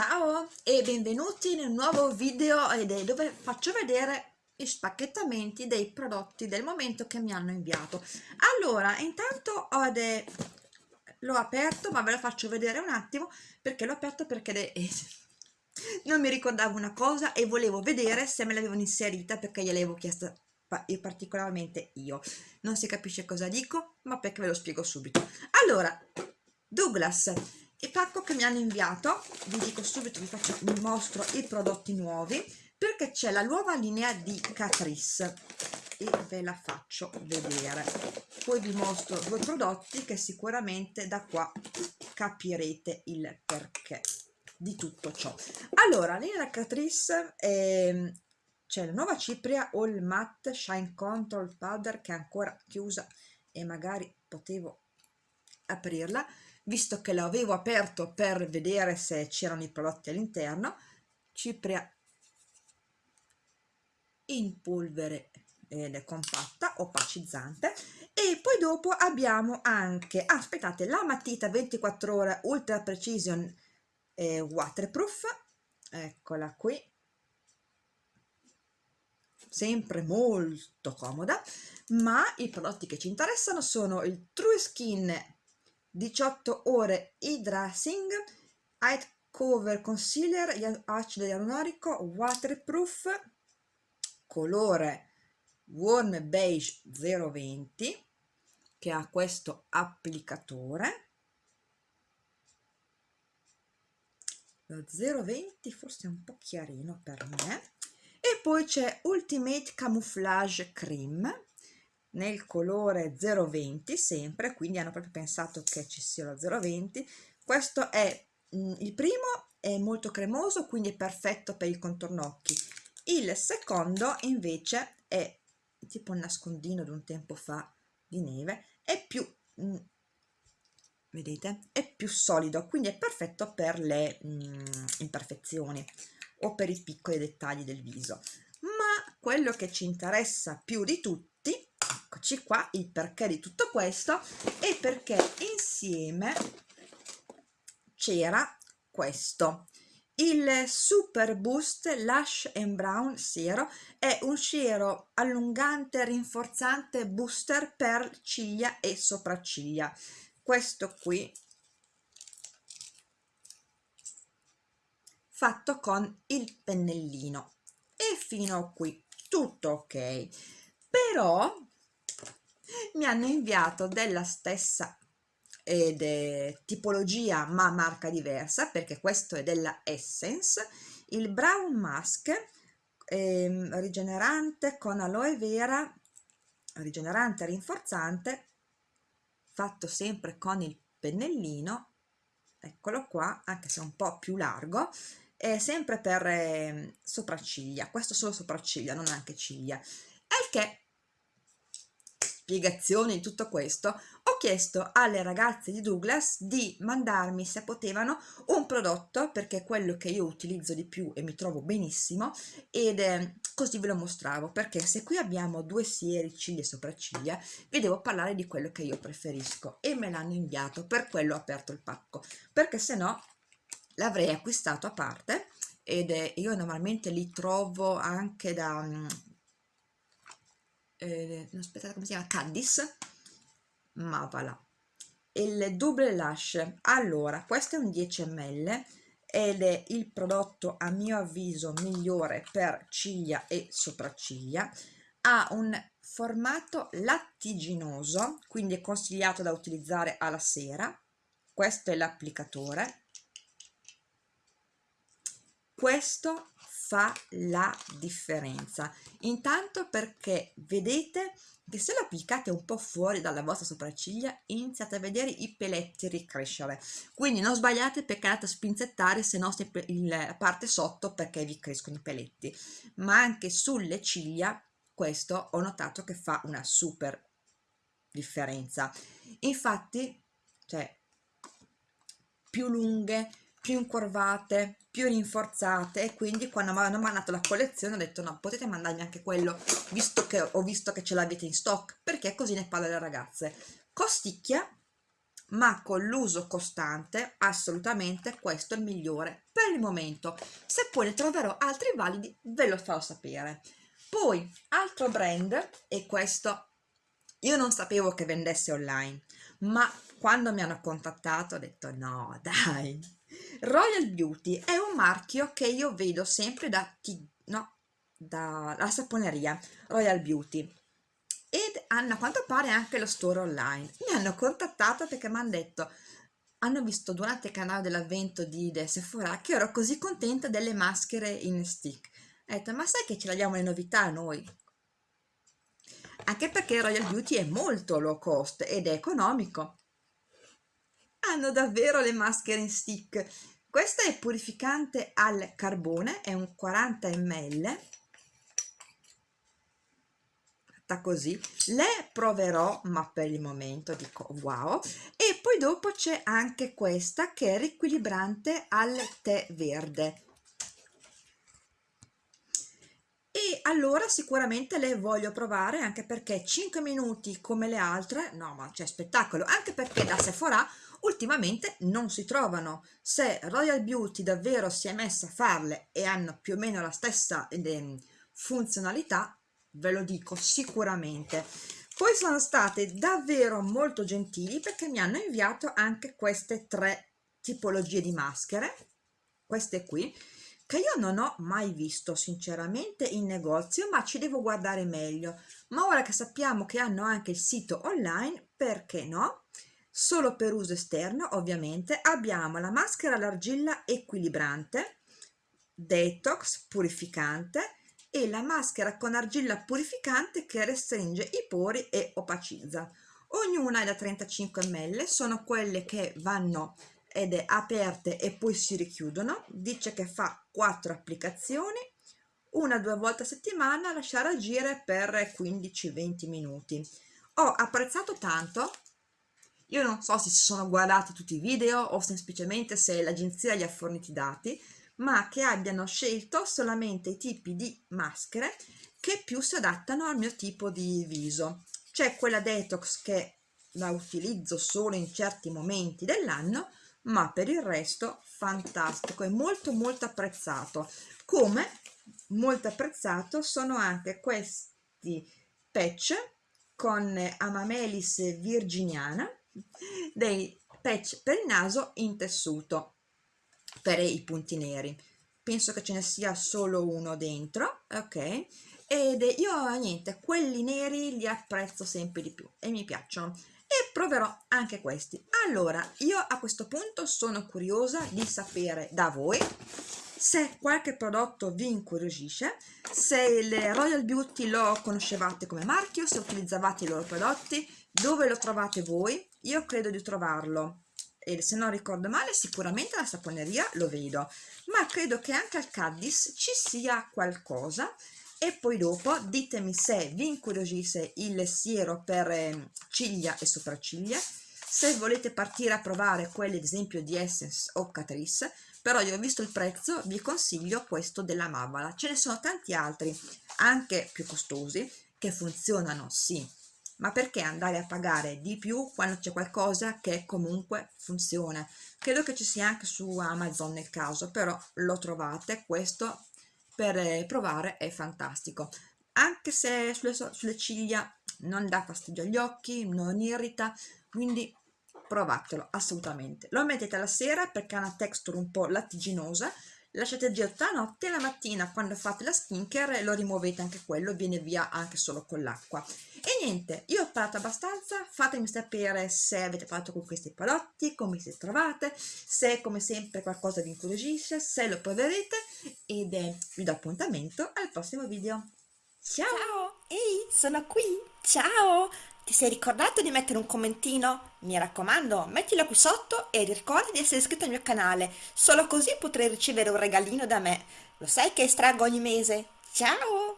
Ciao e benvenuti nel nuovo video dove faccio vedere gli spacchettamenti dei prodotti del momento che mi hanno inviato. Allora, intanto l'ho aperto, ma ve lo faccio vedere un attimo perché l'ho aperto perché non mi ricordavo una cosa e volevo vedere se me l'avevano inserita perché gliel'avevo chiesta particolarmente io. Non si capisce cosa dico, ma perché ve lo spiego subito. Allora, Douglas il pacco che mi hanno inviato vi dico subito vi, faccio, vi mostro i prodotti nuovi perché c'è la nuova linea di Catrice e ve la faccio vedere. Poi vi mostro due prodotti che sicuramente da qua capirete il perché di tutto ciò. Allora linea Catrice eh, c'è la nuova cipria All Matte Shine Control Powder che è ancora chiusa e magari potevo aprirla visto che l'avevo aperto per vedere se c'erano i prodotti all'interno cipria in polvere ed è compatta opacizzante e poi dopo abbiamo anche ah, aspettate la matita 24 ore ultra precision eh, waterproof eccola qui. Sempre molto comoda ma i prodotti che ci interessano sono il True Skin 18 ore hydrating Height Cover Concealer acido ialuronico waterproof colore warm beige 020 che ha questo applicatore. Lo 020 forse è un po' chiarino per me. E poi c'è Ultimate Camouflage Cream nel colore 020 sempre quindi hanno proprio pensato che ci sia lo 020 questo è mh, mm, il primo è molto cremoso quindi è perfetto per il contorno occhi. Il secondo invece è tipo un nascondino di un tempo fa di neve è più mh, mm, vedete? È più solido quindi è perfetto per le mh, mm, imperfezioni o per i piccoli dettagli del viso. Ma quello che ci interessa più di tutti eccoci qua il perché di tutto questo e perché insieme c'era questo. Il Super Boost Lash and Brown Siero è un siero allungante rinforzante booster per ciglia e sopracciglia. Questo qui fatto con il pennellino. E fino qui tutto ok. Però mi hanno inviato della stessa ed è tipologia ma marca diversa perché questo è della Essence il Brown Mask eh, rigenerante con aloe vera rigenerante rinforzante fatto sempre con il pennellino eccolo qua anche se è un po' più largo è sempre per eh, sopracciglia questo solo sopracciglia non anche ciglia. Al che spiegazione di tutto questo, ho chiesto alle ragazze di Douglas di mandarmi se potevano un prodotto perché è quello che io utilizzo di più e mi trovo benissimo ed eh, così ve lo mostravo perché se qui abbiamo due sieri ciglia e sopracciglia vi devo parlare di quello che io preferisco e me l'hanno inviato per quello ho aperto il pacco perché se no l'avrei acquistato a parte ed eh, io normalmente li trovo anche da eh, aspettate come si chiama? Caddis Mavala il double lash. Allora questo è un 10 ml ed è il prodotto a mio avviso migliore per ciglia e sopracciglia. Ha un formato lattiginoso quindi è consigliato da utilizzare alla sera. Questo è l'applicatore. Questo fa la differenza. Intanto perché vedete che se lo applicate un po' fuori dalla vostra sopracciglia iniziate a vedere i peletti ricrescere. Quindi non sbagliate perché andate a spinzettare se no la parte sotto perché vi crescono i peletti. Ma anche sulle ciglia questo ho notato che fa una super differenza. Infatti cioè più lunghe più incurvate, più rinforzate e quindi quando mi hanno mandato la collezione ho detto no, potete mandarmi anche quello visto che ho visto che ce l'avete in stock perché così ne parlo alle ragazze. Costicchia ma con l'uso costante assolutamente questo è il migliore per il momento. Se poi ne troverò altri validi ve lo farò sapere. Poi altro brand e questo io non sapevo che vendesse online ma quando mi hanno contattato ho detto no dai Royal Beauty è un marchio che io vedo sempre da, no, dalla saponeria Royal Beauty. Ed a quanto pare anche lo store online. Mi hanno contattato perché mi hanno detto hanno visto durante il canale dell'avvento di The Sephora che ero così contenta delle maschere in stick. Ho detto ma sai che ce l'abbiamo le novità noi? Anche perché Royal Beauty è molto low cost ed è economico hanno davvero le maschere in stick. Questa è purificante al carbone è un 40 ml. Fatta così. Le proverò ma per il momento dico wow. E poi dopo c'è anche questa che è riequilibrante al tè verde e allora sicuramente le voglio provare anche perché 5 minuti come le altre no ma c'è spettacolo. Anche perché da Sephora ultimamente non si trovano. Se Royal Beauty davvero si è messa a farle e hanno più o meno la stessa funzionalità ve lo dico sicuramente. Poi sono state davvero molto gentili perché mi hanno inviato anche queste tre tipologie di maschere. Queste qui che io non ho mai visto sinceramente in negozio ma ci devo guardare meglio. Ma ora che sappiamo che hanno anche il sito online perché no? Solo per uso esterno ovviamente. Abbiamo la maschera all'argilla equilibrante detox purificante e la maschera con argilla purificante che restringe i pori e opacizza. Ognuna è da 35 ml, sono quelle che vanno ed è aperte e poi si richiudono, dice che fa 4 applicazioni, una due volte a settimana, lasciare agire per 15-20 minuti. Ho apprezzato tanto, io non so se si sono guardati tutti i video o semplicemente se l'agenzia gli ha forniti i dati, ma che abbiano scelto solamente i tipi di maschere che più si adattano al mio tipo di viso. C'è quella detox che la utilizzo solo in certi momenti dell'anno, ma per il resto fantastico e molto molto apprezzato. Come molto apprezzato sono anche questi patch con Amamelis virginiana, dei patch per il naso in tessuto per i punti neri. Penso che ce ne sia solo uno dentro ok? Ed io niente quelli neri li apprezzo sempre di più e mi piacciono proverò anche questi. Allora io a questo punto sono curiosa di sapere da voi se qualche prodotto vi incuriosisce se il Royal Beauty lo conoscevate come marchio se utilizzavate i loro prodotti dove lo trovate voi. Io credo di trovarlo. E se non ricordo male sicuramente la saponeria lo vedo. Ma credo che anche al Caddis ci sia qualcosa e poi dopo ditemi se vi incuriosisce il siero per eh, ciglia e sopracciglia se volete partire a provare quelli ad esempio di Essence o Catrice però io ho visto il prezzo vi consiglio questo della Mavala. Ce ne sono tanti altri anche più costosi che funzionano sì ma perché andare a pagare di più quando c'è qualcosa che comunque funziona? Credo che ci sia anche su Amazon nel caso però lo trovate questo per eh, provare è fantastico. Anche se sulle, sulle ciglia non dà fastidio agli occhi non irrita quindi provatelo assolutamente. Lo mettete la sera perché ha una texture un po' lattiginosa lasciate agire tutta la notte e la mattina quando fate la skincare lo rimuovete anche quello viene via anche solo con l'acqua niente io ho parlato abbastanza fatemi sapere se avete parlato con questi prodotti come si trovate se come sempre qualcosa vi incuriosisce se lo proverete ed eh, vi do appuntamento al prossimo video ciao ciao ehi sono qui ciao ti sei ricordato di mettere un commentino? Mi raccomando, mettilo qui sotto e ricorda di essere iscritto al mio canale, solo così potrai ricevere un regalino da me. Lo sai che estraggo ogni mese? Ciao!